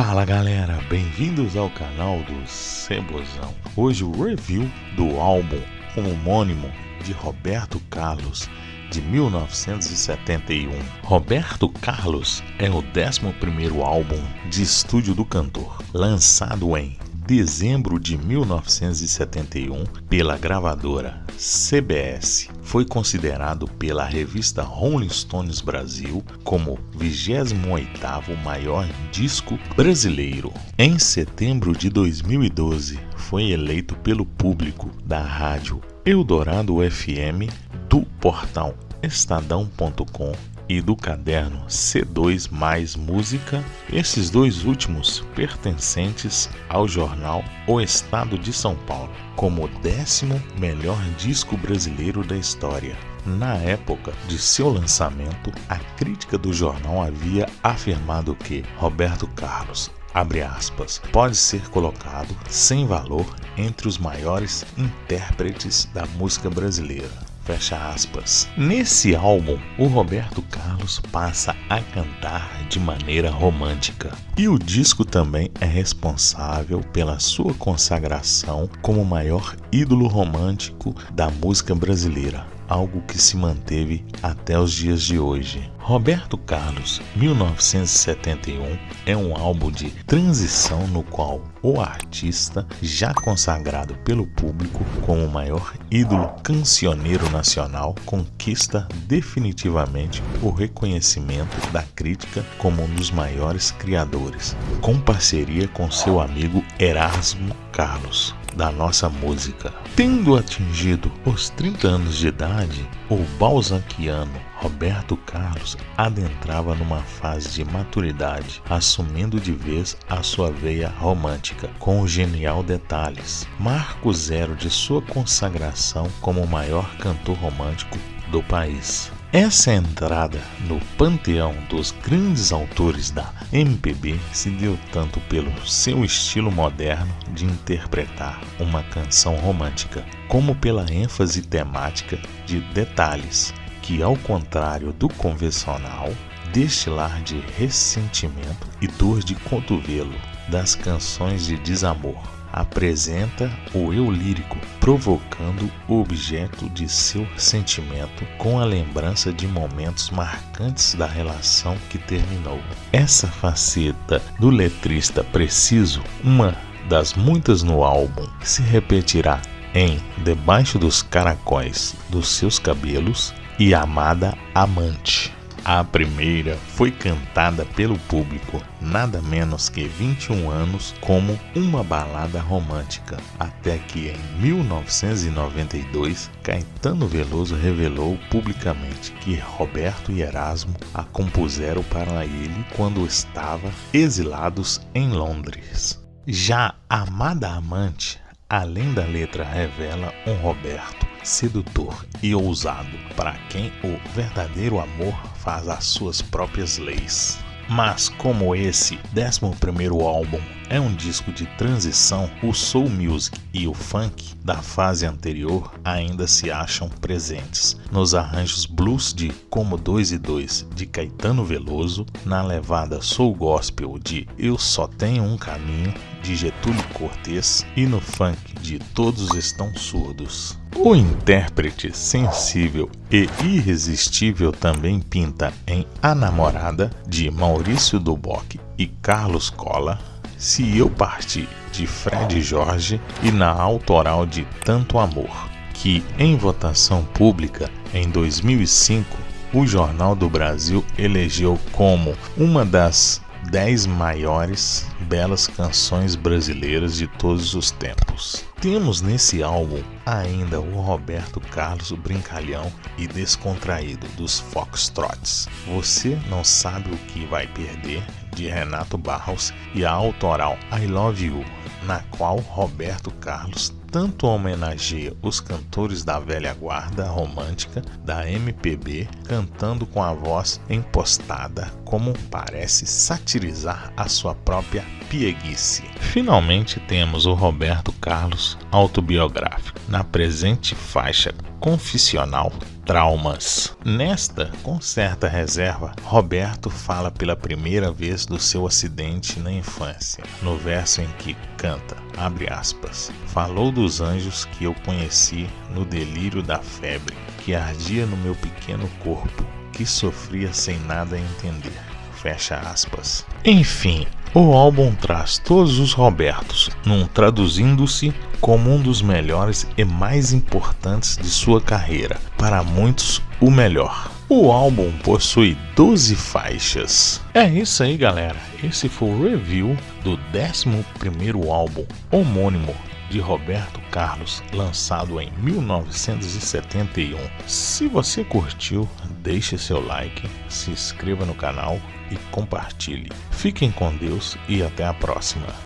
Fala galera, bem-vindos ao canal do Cebozão. Hoje o review do álbum homônimo de Roberto Carlos de 1971. Roberto Carlos é o 11º álbum de estúdio do cantor, lançado em dezembro de 1971 pela gravadora CBS. Foi considerado pela revista Rolling Stones Brasil como 28º maior disco brasileiro. Em setembro de 2012, foi eleito pelo público da rádio Eldorado FM do portal estadão.com e do caderno C2 Mais Música, esses dois últimos pertencentes ao jornal O Estado de São Paulo, como o décimo melhor disco brasileiro da história. Na época de seu lançamento, a crítica do jornal havia afirmado que Roberto Carlos abre aspas, pode ser colocado sem valor entre os maiores intérpretes da música brasileira. Fecha aspas. Nesse álbum, o Roberto Carlos passa a cantar de maneira romântica. E o disco também é responsável pela sua consagração como o maior ídolo romântico da música brasileira algo que se manteve até os dias de hoje. Roberto Carlos, 1971, é um álbum de transição no qual o artista, já consagrado pelo público como o maior ídolo cancioneiro nacional, conquista definitivamente o reconhecimento da crítica como um dos maiores criadores, com parceria com seu amigo Erasmo Carlos da nossa música. Tendo atingido os 30 anos de idade, o balzaquiano Roberto Carlos adentrava numa fase de maturidade, assumindo de vez a sua veia romântica, com genial detalhes, marco zero de sua consagração como o maior cantor romântico do país. Essa entrada no panteão dos grandes autores da MPB se deu tanto pelo seu estilo moderno de interpretar uma canção romântica, como pela ênfase temática de detalhes que, ao contrário do convencional, destilar de ressentimento e dor de cotovelo das canções de desamor apresenta o eu lírico, provocando o objeto de seu sentimento com a lembrança de momentos marcantes da relação que terminou. Essa faceta do letrista preciso, uma das muitas no álbum, se repetirá em Debaixo dos Caracóis dos Seus Cabelos e Amada Amante. A primeira foi cantada pelo público nada menos que 21 anos como uma balada romântica, até que em 1992 Caetano Veloso revelou publicamente que Roberto e Erasmo a compuseram para ele quando estavam exilados em Londres. Já Amada Amante, além da letra, revela um Roberto sedutor e ousado, para quem o verdadeiro amor faz as suas próprias leis. Mas como esse 11º álbum é um disco de transição, o soul music e o funk da fase anterior ainda se acham presentes nos arranjos blues de Como 2 e 2 de Caetano Veloso, na levada soul gospel de Eu Só Tenho Um Caminho de Getúlio Cortes e no funk de Todos Estão Surdos. O intérprete sensível e irresistível também pinta em A Namorada de Maurício Duboc e Carlos Cola, Se Eu Partir de Fred Jorge e na autoral de Tanto Amor, que em votação pública em 2005 o Jornal do Brasil elegeu como uma das 10 maiores belas canções brasileiras de todos os tempos. Temos nesse álbum ainda o Roberto Carlos brincalhão e descontraído dos Foxtrots. Você não sabe o que vai perder de Renato Barros e a autoral I Love You, na qual Roberto Carlos tanto homenageia os cantores da velha guarda romântica da MPB, cantando com a voz empostada, como parece satirizar a sua própria pieguice. Finalmente temos o Roberto Carlos autobiográfico, na presente faixa confissional traumas. Nesta, com certa reserva, Roberto fala pela primeira vez do seu acidente na infância, no verso em que canta, abre aspas, falou dos anjos que eu conheci no delírio da febre, que ardia no meu pequeno corpo, que sofria sem nada entender. Fecha aspas. Enfim, o álbum traz todos os Robertos, num traduzindo-se como um dos melhores e mais importantes de sua carreira, para muitos o melhor. O álbum possui 12 faixas. É isso aí, galera. Esse foi o review do 11º álbum homônimo de Roberto Carlos, lançado em 1971. Se você curtiu, deixe seu like, se inscreva no canal e compartilhe. Fiquem com Deus e até a próxima.